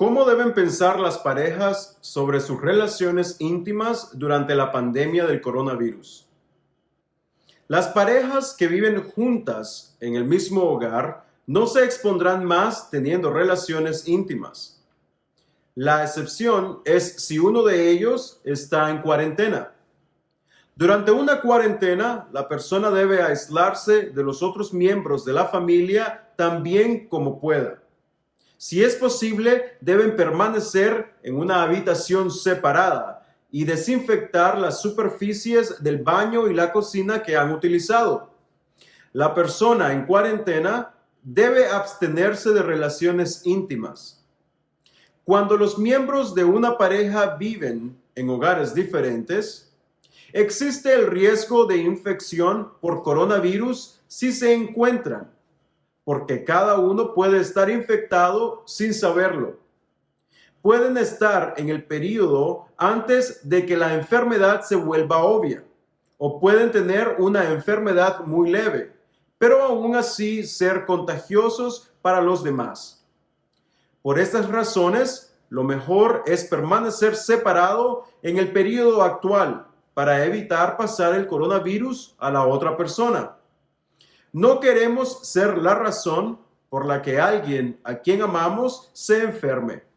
¿Cómo deben pensar las parejas sobre sus relaciones íntimas durante la pandemia del coronavirus? Las parejas que viven juntas en el mismo hogar no se expondrán más teniendo relaciones íntimas. La excepción es si uno de ellos está en cuarentena. Durante una cuarentena, la persona debe aislarse de los otros miembros de la familia tan bien como pueda. Si es posible, deben permanecer en una habitación separada y desinfectar las superficies del baño y la cocina que han utilizado. La persona en cuarentena debe abstenerse de relaciones íntimas. Cuando los miembros de una pareja viven en hogares diferentes, existe el riesgo de infección por coronavirus si se encuentran porque cada uno puede estar infectado sin saberlo. Pueden estar en el periodo antes de que la enfermedad se vuelva obvia, o pueden tener una enfermedad muy leve, pero aún así ser contagiosos para los demás. Por estas razones, lo mejor es permanecer separado en el periodo actual para evitar pasar el coronavirus a la otra persona. No queremos ser la razón por la que alguien a quien amamos se enferme.